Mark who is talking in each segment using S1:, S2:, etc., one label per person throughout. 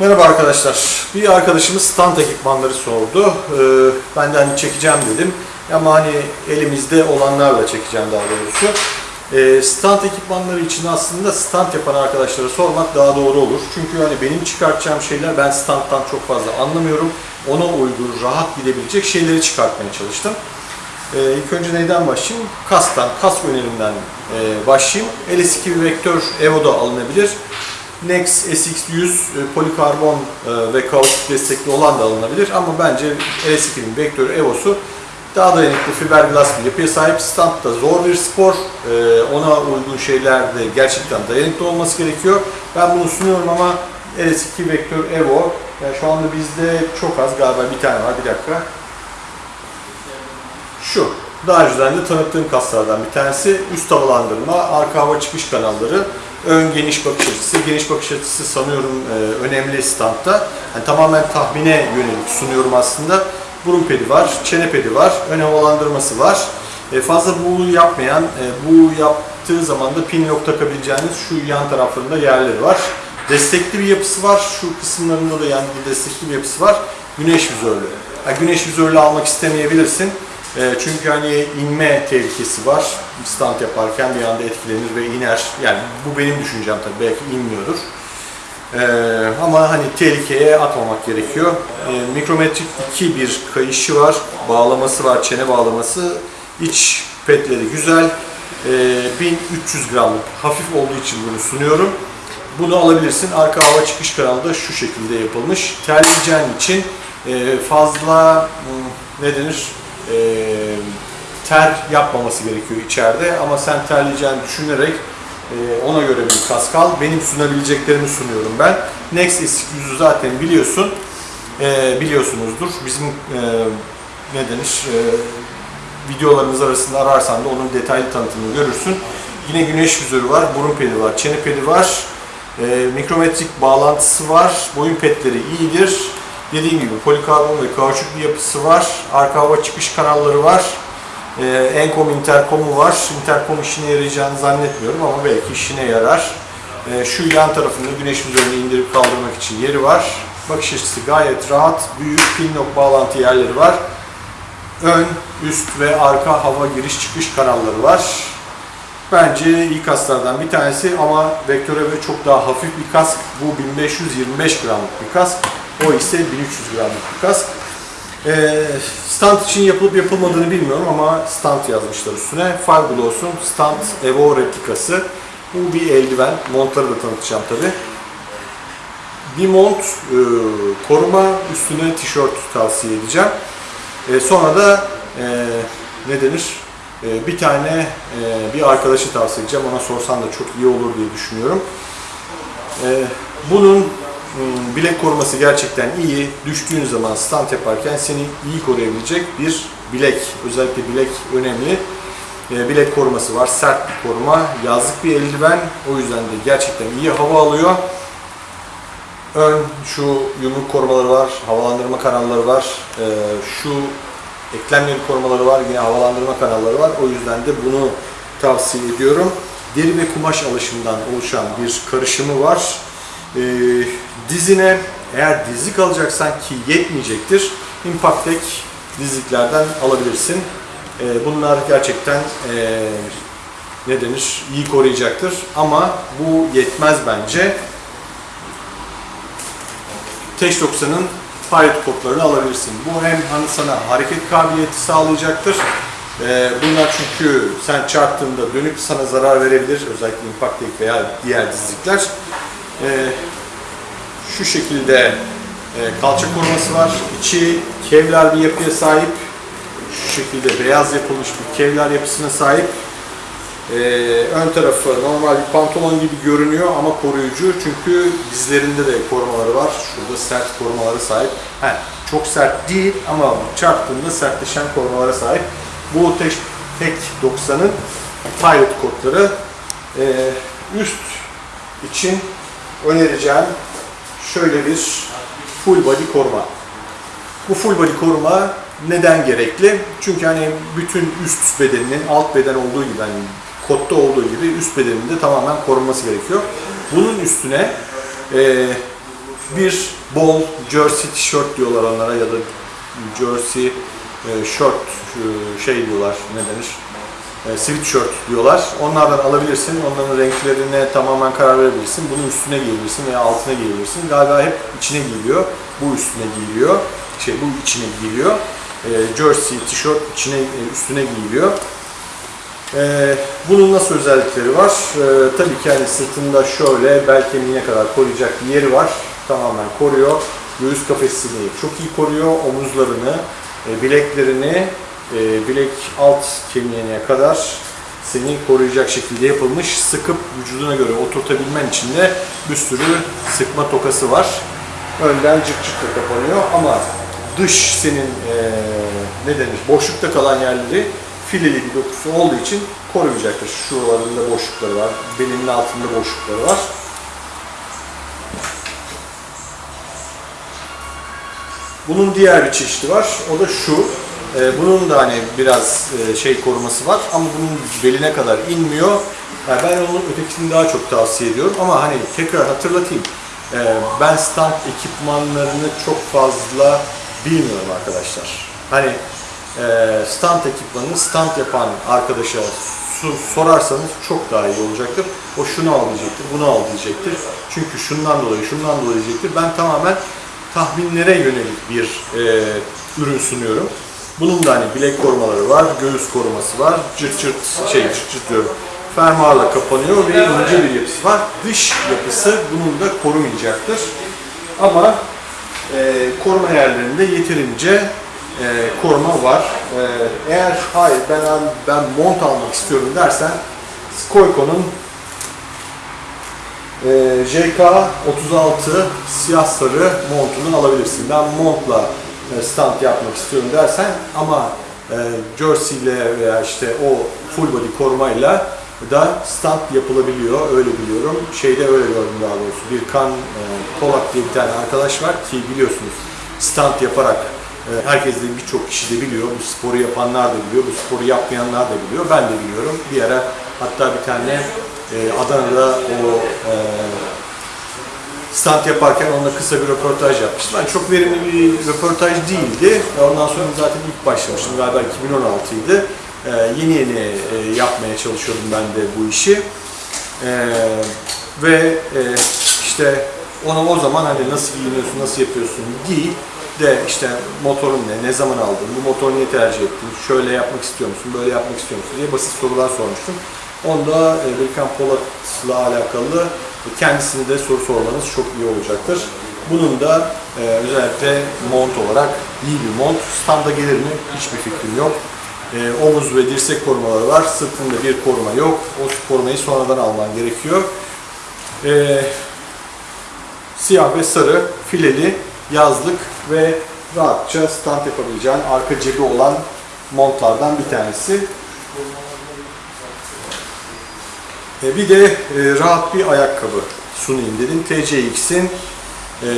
S1: Merhaba arkadaşlar. Bir arkadaşımız stand ekipmanları sordu. Ee, ben de hani çekeceğim dedim. Ama hani elimizde olanlarla çekeceğim daha doğrusu. Ee, stand ekipmanları için aslında stand yapan arkadaşlara sormak daha doğru olur. Çünkü hani benim çıkartacağım şeyler ben standtan çok fazla anlamıyorum. Ona uygun, rahat gidebilecek şeyleri çıkartmaya çalıştım. Ee, ilk önce neyden başlayayım? Kastan, kask önerinden e, başlayayım. LS2 Vektör Evo da alınabilir. Nex SX100 e, polikarbon e, ve kauçuk destekli olan da alınabilir ama bence LS2'nin Vektör Evo'su daha dayanıklı fiberglass bir yapıya sahip. Stand da zor bir spor. E, ona uygun şeyler de gerçekten dayanıklı olması gerekiyor. Ben bunu sunuyorum ama LS2 Vektör Evo yani şu anda bizde çok az galiba bir tane var. Bir dakika. Şu. Daha önceden de tanıttığım kaslardan bir tanesi. Üst havalandırma, arka hava çıkış kanalları, ön geniş bakış açısı. Geniş bakış açısı sanıyorum e, önemli standta. Yani tamamen tahmine yönelik sunuyorum aslında. Burun pedi var, çene pedi var, ön havalandırması var. E, fazla bu yapmayan, e, bu yaptığı zaman da pin lock takabileceğiniz şu yan taraflarında yerleri var. Destekli bir yapısı var. Şu kısımlarında da yani bir destekli bir yapısı var. Güneş vizörlü. Yani güneş vizörlü almak istemeyebilirsin. E, çünkü hani inme tehlikesi var. Stand yaparken bir anda etkilenir ve iner. Yani bu benim düşüncem tabii. Belki inmiyordur. E, ama hani tehlikeye atmamak gerekiyor. E, mikrometrik 2 bir kayışı var. Bağlaması var. Çene bağlaması. İç petleri güzel. E, 1300 gramlık. Hafif olduğu için bunu sunuyorum. Bunu alabilirsin. Arka hava çıkış kanalı da şu şekilde yapılmış. Terleyeceğin için e, fazla hmm, ne denir? E, ter yapmaması gerekiyor içeride ama sen terleyeceğini düşünerek e, ona göre bir kask al. Benim sunabileceklerimi sunuyorum ben. Next S100'ü zaten biliyorsun. E, biliyorsunuzdur. Bizim e, ne denir? Videolarımız arasında ararsan da onun detaylı tanıtımını görürsün. Yine güneş vizörü var, burun pedi var, çene pedi var. Mikrometrik bağlantısı var. Boyun petleri iyidir. Dediğim gibi polikarbon ve kauçuk bir yapısı var. Arka hava çıkış kanalları var. E, Encom interkomu var. Interkom işine yarayacağını zannetmiyorum ama belki işine yarar. E, şu yan tarafında güneş vizörünü indirip kaldırmak için yeri var. Bakış açısı gayet rahat. Büyük pin lock bağlantı yerleri var. Ön, üst ve arka hava giriş çıkış kanalları var. Bence iyi kasklardan bir tanesi ama Vektöre ve çok daha hafif bir kask. Bu 1525 gramlık bir kask. O ise 1300 gramlık bir kask. Ee, stand için yapılıp yapılmadığını bilmiyorum ama stand yazmışlar üstüne. Fiberglass'un stand Evo replikası. Bu bir eldiven. Montları da tanıtacağım tabi. Bir mont, e, koruma, üstüne tişört tavsiye edeceğim. E, sonra da e, ne denir? E, bir tane e, bir arkadaşı tavsiye edeceğim. Ona sorsan da çok iyi olur diye düşünüyorum. E, bunun bilek koruması gerçekten iyi. Düştüğün zaman stand yaparken seni iyi koruyabilecek bir bilek. Özellikle bilek önemli. E, bilek koruması var. Sert bir koruma. Yazlık bir eldiven. O yüzden de gerçekten iyi hava alıyor. Ön şu yumruk korumaları var. Havalandırma kanalları var. E, şu eklemleri korumaları var. Yine havalandırma kanalları var. O yüzden de bunu tavsiye ediyorum. Deri ve kumaş alışımından oluşan bir karışımı var. E, dizine eğer dizlik alacaksan ki yetmeyecektir. Impactek dizliklerden alabilirsin. E, bunlar gerçekten e, ne denir iyi koruyacaktır ama bu yetmez bence. Teş 90'ın Pirate kodlarını alabilirsin. Bu hem hani sana hareket kabiliyeti sağlayacaktır. Ee, bunlar çünkü sen çarptığında dönüp sana zarar verebilir. Özellikle Impactek veya diğer dizlikler. Şu şekilde e, kalça koruması var. İçi kevlar bir yapıya sahip. Şu şekilde beyaz yapılmış bir kevlar yapısına sahip. Ee, ön tarafı normal bir pantolon gibi görünüyor ama koruyucu. Çünkü dizlerinde de korumaları var. Şurada sert korumalara sahip. He, çok sert değil ama çarptığında sertleşen korumalara sahip. Bu tek, tek 90'ın pilot kodları. Ee, üst için önereceğim şöyle bir full body koruma. Bu full body koruma neden gerekli? Çünkü hani bütün üst bedeninin alt beden olduğu gibi hani kodda olduğu gibi üst bedeninin de tamamen korunması gerekiyor. Bunun üstüne e, bir bol jersey tişört diyorlar onlara ya da jersey e, shirt e, şey diyorlar ne denir? E, sweatshirt diyorlar. Onlardan alabilirsin. Onların renklerine tamamen karar verebilirsin. Bunu üstüne giyebilirsin veya altına giyebilirsin. Galiba hep içine giyiliyor. Bu üstüne giyiliyor. Şey bu içine giyiliyor. E, jersey, tişört içine e, üstüne giyiliyor. E, bunun nasıl özellikleri var? E, tabii ki hani sırtında şöyle bel kemiğine kadar koruyacak bir yeri var. Tamamen koruyor. Göğüs kafesini çok iyi koruyor. Omuzlarını, e, bileklerini, e, bilek alt kemiğine kadar seni koruyacak şekilde yapılmış. Sıkıp vücuduna göre oturtabilmen için de bir sürü sıkma tokası var. Önden cırt cırtla kapanıyor ama dış senin e, ne denir boşlukta kalan yerleri fileli bir dokusu olduğu için koruyacaktır. Şuralarında boşlukları var, belinin altında boşlukları var. Bunun diğer bir çeşidi var. O da şu. Ee, bunun da hani biraz e, şey koruması var ama bunun beline kadar inmiyor. Yani ben onun ötekisini daha çok tavsiye ediyorum ama hani tekrar hatırlatayım. Ee, ben stand ekipmanlarını çok fazla bilmiyorum arkadaşlar. Hani e, stand ekipmanını stand yapan arkadaşa sorarsanız çok daha iyi olacaktır. O şunu al diyecektir, bunu al diyecektir. Çünkü şundan dolayı, şundan dolayı diyecektir. Ben tamamen tahminlere yönelik bir e, ürün sunuyorum. Bunun da hani bilek korumaları var, göğüs koruması var, cırt cırt şey cırt cırt diyorum. Fermuarla kapanıyor ve ince bir yapısı var. Dış yapısı bunun da korumayacaktır. Ama e, koruma yerlerinde yeterince e, koruma var. E, eğer hayır ben ben mont almak istiyorum dersen Skoyko'nun e, JK36 siyah sarı montunu alabilirsin. Ben montla stand yapmak istiyorum dersen ama e, jersey ile veya işte o full body korumayla da stand yapılabiliyor. Öyle biliyorum. Şeyde öyle gördüm daha doğrusu. Bir kan e, Polak diye bir tane arkadaş var ki biliyorsunuz stand yaparak e, herkes de birçok kişi de biliyor. Bu sporu yapanlar da biliyor. Bu sporu yapmayanlar da biliyor. Ben de biliyorum. Bir ara hatta bir tane e, Adana'da o e, stand yaparken onunla kısa bir röportaj yapmıştım. Yani çok verimli bir röportaj değildi. Ondan sonra zaten ilk başlamıştım. Galiba 2016'ydı. Ee, yeni yeni e, yapmaya çalışıyordum ben de bu işi. Ee, ve e, işte ona o zaman hani nasıl giyiniyorsun, nasıl yapıyorsun değil de işte motorun ne, ne zaman aldın, bu motoru niye tercih ettin, şöyle yapmak istiyor musun, böyle yapmak istiyor musun diye basit sorular sormuştum. Onda e, Birkan Polat'la alakalı kendisine de soru sormanız çok iyi olacaktır. Bunun da e, özellikle mont olarak iyi bir mont. Standa gelir mi? Hiçbir fikrim yok. E, omuz ve dirsek korumaları var. Sırtında bir koruma yok. O korumayı sonradan alman gerekiyor. E, siyah ve sarı fileli yazlık ve rahatça stand yapabileceğin arka cebi olan montlardan bir tanesi. E, bir de e, rahat bir ayakkabı sunayım dedim. TCX'in e,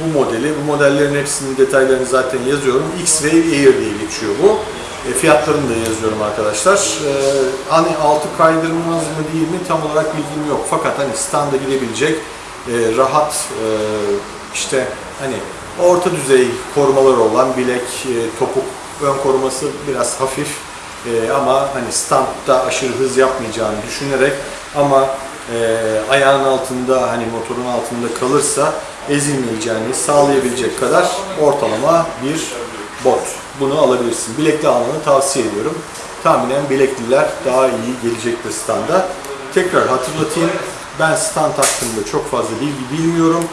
S1: bu modeli, bu modellerin hepsinin detaylarını zaten yazıyorum. X-Wave Air diye geçiyor bu. Fiyatlarını da yazıyorum arkadaşlar. Hani altı kaydırmaz mı değil mi tam olarak bilgim yok. Fakat hani standa gidebilecek rahat işte hani orta düzey korumaları olan bilek, topuk ön koruması biraz hafif e, ama hani standta aşırı hız yapmayacağını düşünerek ama e, ayağın altında hani motorun altında kalırsa ezilmeyeceğini sağlayabilecek kadar ortalama bir bot. Bunu alabilirsin. Bilekli almanı tavsiye ediyorum. Tahminen bilekliler daha iyi gelecektir standa. Tekrar hatırlatayım. Ben stand hakkında çok fazla bilgi bilmiyorum.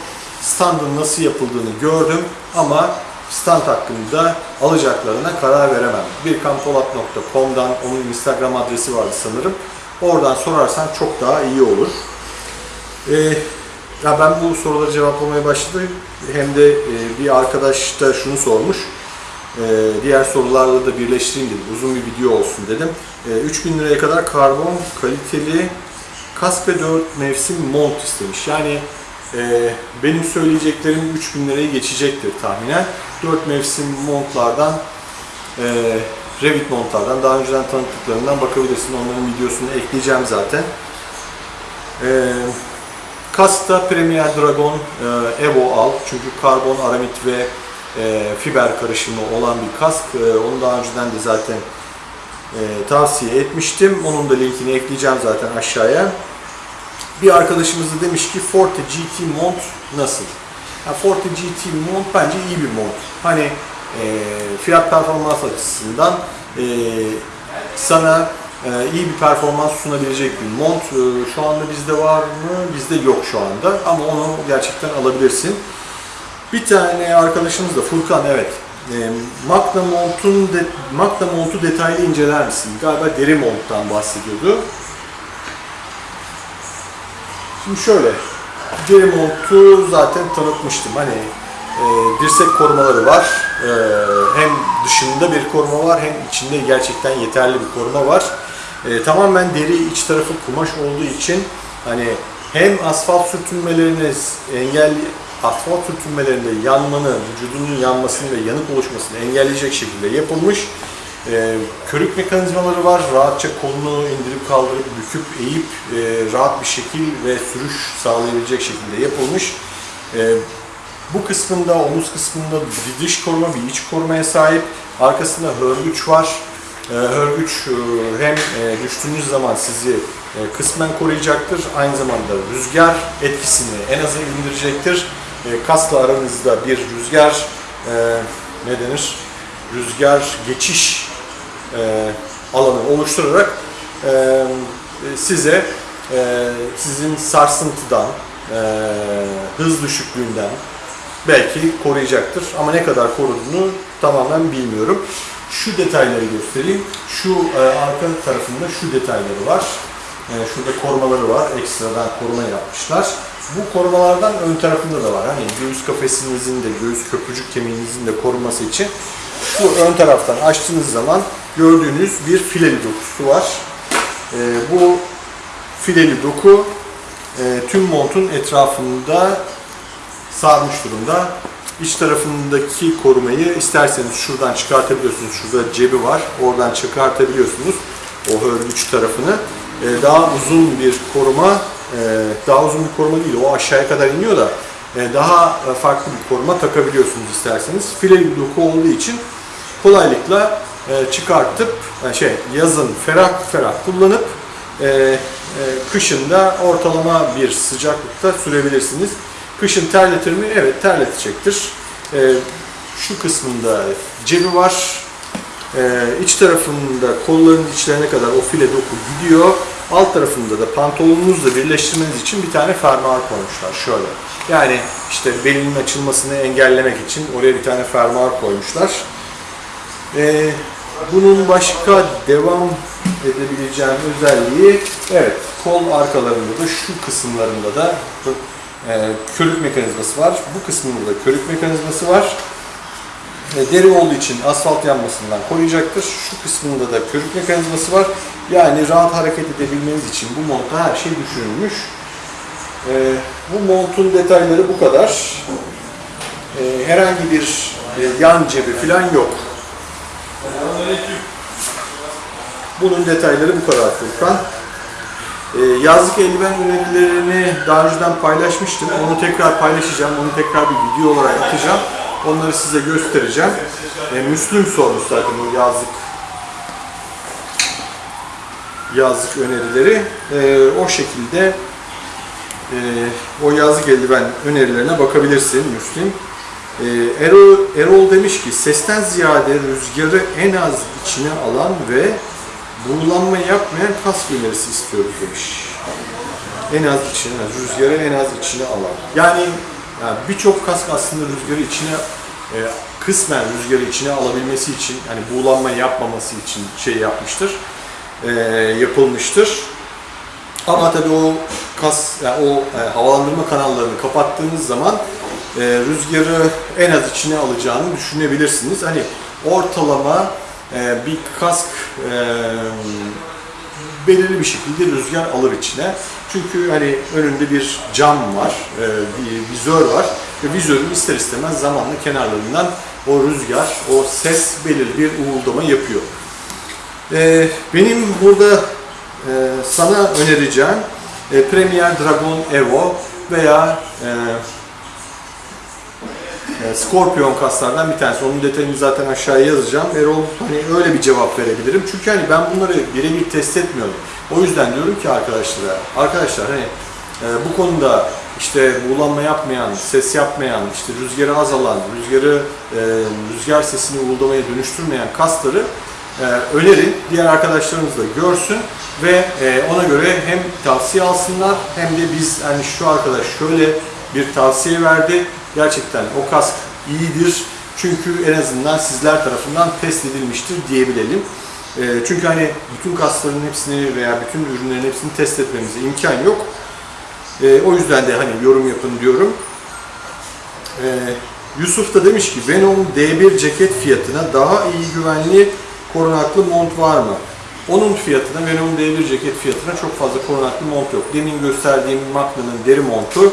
S1: Standın nasıl yapıldığını gördüm ama stand hakkında alacaklarına karar veremem. birkampolat.com'dan onun Instagram adresi vardı sanırım. Oradan sorarsan çok daha iyi olur. Ee, ya ben bu soruları cevaplamaya başladım. Hem de e, bir arkadaş da şunu sormuş. E, diğer sorularla da birleştireyim dedim. Uzun bir video olsun dedim. E, 3000 liraya kadar karbon kaliteli kask ve 4 mevsim mont istemiş. Yani e, benim söyleyeceklerim 3000 lirayı geçecektir tahminen. 4 mevsim montlardan e, Revit montlardan daha önceden tanıttıklarından bakabilirsin. Onların videosunu ekleyeceğim zaten. E, Kaskta Premier Dragon e, Evo al. Çünkü karbon, aramit ve e, fiber karışımı olan bir kask. Onu daha önceden de zaten tavsiye etmiştim. Onun da linkini ekleyeceğim zaten aşağıya. Bir arkadaşımız da demiş ki Forte GT mont nasıl? Ya Forte GT mont bence iyi bir mont. Hani e, fiyat performans açısından e, sana e, iyi bir performans sunabilecek bir mont. E, şu anda bizde var mı? Bizde yok şu anda ama onu gerçekten alabilirsin. Bir tane arkadaşımız da Furkan evet. E, Magna montun de, Magna montu detaylı inceler misin? Galiba deri monttan bahsediyordu. Şimdi şöyle, deri zaten tanıtmıştım. Hani e, dirsek korumaları var. E, hem dışında bir koruma var hem içinde gerçekten yeterli bir koruma var. E, tamamen deri iç tarafı kumaş olduğu için hani hem asfalt sürtünmelerini engel asfalt sürtünmelerinde yanmanı, vücudunun yanmasını ve yanık oluşmasını engelleyecek şekilde yapılmış. E, körük mekanizmaları var. Rahatça kolunu indirip kaldırıp büküp eğip e, rahat bir şekil ve sürüş sağlayabilecek şekilde yapılmış. E, bu kısmında, omuz kısmında bir dış koruma, bir iç korumaya sahip. Arkasında hörgüç var. E, hörgüç e, hem e, düştüğünüz zaman sizi e, kısmen koruyacaktır. Aynı zamanda rüzgar etkisini en aza indirecektir. E, kasla aranızda bir rüzgar e, ne denir? Rüzgar geçiş alanı oluşturarak e, size e, sizin sarsıntıdan, e, hız düşüklüğünden belki koruyacaktır. Ama ne kadar koruduğunu tamamen bilmiyorum. Şu detayları göstereyim. Şu e, arka tarafında şu detayları var. E, şurada korumaları var. Ekstradan koruma yapmışlar. Bu korumalardan ön tarafında da var. Hani göğüs kafesinizin de, göğüs köprücük kemiğinizin de korunması için şu ön taraftan açtığınız zaman gördüğünüz bir fileli dokusu var. E, bu fileli doku e, tüm montun etrafında sarmış durumda. İç tarafındaki korumayı isterseniz şuradan çıkartabiliyorsunuz. Şurada cebi var. Oradan çıkartabiliyorsunuz o hörgüç tarafını. E, daha uzun bir koruma, e, daha uzun bir koruma değil. O aşağıya kadar iniyor da e, daha farklı bir koruma takabiliyorsunuz isterseniz. Fileli doku olduğu için kolaylıkla çıkartıp e, şey yazın ferah ferah kullanıp e, e, kışın da ortalama bir sıcaklıkta sürebilirsiniz. Kışın terletir mi? Evet terletecektir. E, şu kısmında cebi var. E, iç tarafında kolların içlerine kadar o file doku gidiyor. Alt tarafında da pantolonunuzla birleştirmeniz için bir tane fermuar koymuşlar. Şöyle. Yani işte belinin açılmasını engellemek için oraya bir tane fermuar koymuşlar. Ee, bunun başka devam edebileceğim özelliği, evet kol arkalarında da şu kısımlarında da e, körük mekanizması var. Bu kısmında da körük mekanizması var. E, deri olduğu için asfalt yanmasından koruyacaktır. Şu kısmında da körük mekanizması var. Yani rahat hareket edebilmeniz için bu montta her şey düşünülmüş. E, bu montun detayları bu kadar. E, herhangi bir e, yan cebi falan yok. Bunun detayları bu kadar Furkan. Ee, yazlık eldiven önerilerini daha önceden paylaşmıştım. Onu tekrar paylaşacağım. Onu tekrar bir video olarak atacağım. Onları size göstereceğim. Ee, Müslüm sormuş zaten bu yazlık yazlık önerileri. Ee, o şekilde e, o yazlık eldiven önerilerine bakabilirsin Müslüm. Ee, Erol, Erol demiş ki sesten ziyade rüzgarı en az içine alan ve buğulanma yapmayan kask önerisi istiyoruz demiş. En az içine, rüzgarı en az içine alan. Yani, yani birçok kask aslında rüzgarı içine e, kısmen rüzgarı içine alabilmesi için, yani buğulanma yapmaması için şey yapmıştır, e, yapılmıştır. Ama tabii o kas, yani o e, havalandırma kanallarını kapattığınız zaman e, rüzgarı en az içine alacağını düşünebilirsiniz. Hani ortalama e, bir kask e, belirli bir şekilde rüzgar alır içine. Çünkü hani önünde bir cam var, e, bir vizör var ve vizörün ister istemez zamanla kenarlarından o rüzgar, o ses belirli bir uğuldama yapıyor. E, benim burada e, sana önereceğim e, Premier Dragon Evo veya e, e, Scorpion kaslardan bir tanesi. Onun detayını zaten aşağıya yazacağım. Erol hani öyle bir cevap verebilirim. Çünkü hani ben bunları birebir test etmiyorum. O yüzden diyorum ki arkadaşlara, arkadaşlar hani e, bu konuda işte buğulanma yapmayan, ses yapmayan, işte rüzgarı azalan, rüzgarı e, rüzgar sesini uğuldamaya dönüştürmeyen kasları e, önerin. Diğer arkadaşlarımız da görsün ve ona göre hem tavsiye alsınlar hem de biz hani şu arkadaş şöyle bir tavsiye verdi. Gerçekten o kask iyidir. Çünkü en azından sizler tarafından test edilmiştir diyebilelim. E, çünkü hani bütün kasların hepsini veya bütün ürünlerin hepsini test etmemize imkan yok. E, o yüzden de hani yorum yapın diyorum. E, Yusuf da demiş ki Venom D1 ceket fiyatına daha iyi güvenli korunaklı mont var mı? Onun fiyatına, Venom D1 ceket fiyatına çok fazla korunaklı mont yok. Demin gösterdiğim Magna'nın deri montu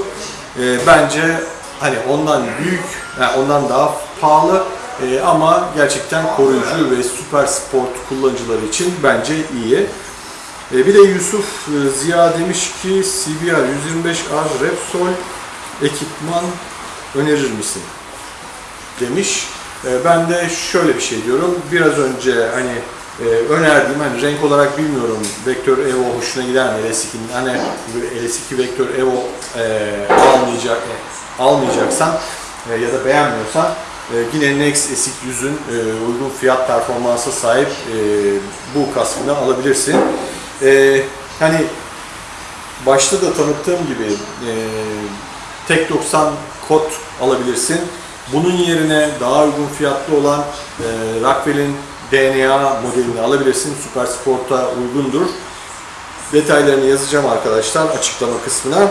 S1: e, bence hani ondan büyük, yani ondan daha pahalı e, ama gerçekten koruyucu ve süper sport kullanıcıları için bence iyi. E, bir de Yusuf e, Ziya demiş ki CBR 125R Repsol ekipman önerir misin? Demiş. E, ben de şöyle bir şey diyorum. Biraz önce hani e, önerdiğim hani renk olarak bilmiyorum Vektör Evo hoşuna gider mi LS2'nin hani LS2 Vektör Evo e, almayacak almayacaksan e, ya da beğenmiyorsan e, yine Nex Esik 100'ün e, uygun fiyat performansa sahip e, bu kaskını alabilirsin. E, hani başta da tanıttığım gibi e, tek 90 kod alabilirsin. Bunun yerine daha uygun fiyatlı olan e, Rockwell'in DNA modelini alabilirsin. Super Sport'a uygundur. Detaylarını yazacağım arkadaşlar açıklama kısmına.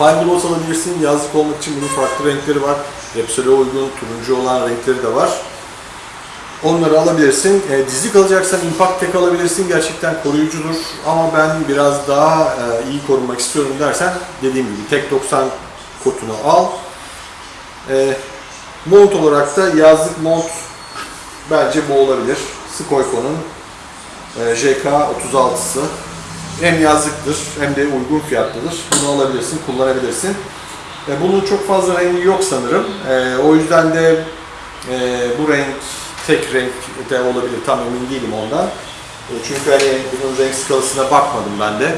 S1: Fiberglass alabilirsin. Yazlık olmak için bunun farklı renkleri var. Repsol'e uygun, turuncu olan renkleri de var. Onları alabilirsin. E, dizlik alacaksan Impact Tech alabilirsin. Gerçekten koruyucudur. Ama ben biraz daha e, iyi korunmak istiyorum dersen dediğim gibi tek 90 kotunu al. E, mont olarak da yazlık mont bence bu olabilir. Skoyko'nun e, JK36'sı. Hem yazlıktır hem de uygun fiyatlıdır. Bunu alabilirsin, kullanabilirsin. E, bunun çok fazla rengi yok sanırım. E, o yüzden de e, bu renk tek renk de olabilir. Tam emin değilim ondan. E, çünkü hani bunun renk skalasına bakmadım ben de.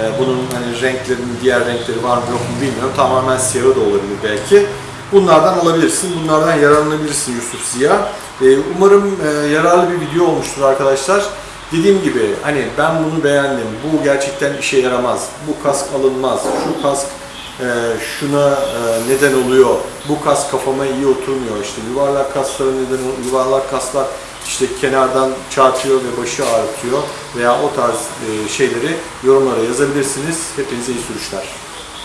S1: E, bunun hani renklerinin diğer renkleri var mı yok mu bilmiyorum. Tamamen siyahı da olabilir belki. Bunlardan alabilirsin. Bunlardan yararlanabilirsin Yusuf Ziya. E, umarım e, yararlı bir video olmuştur arkadaşlar. Dediğim gibi hani ben bunu beğendim. Bu gerçekten işe yaramaz. Bu kask alınmaz. Şu kask e, şuna e, neden oluyor. Bu kas kafama iyi oturmuyor. İşte yuvarlak kaslara neden oluyor. Yuvarlak kaslar işte kenardan çarpıyor ve başı ağrıtıyor veya o tarz e, şeyleri yorumlara yazabilirsiniz. Hepinize iyi sürüşler.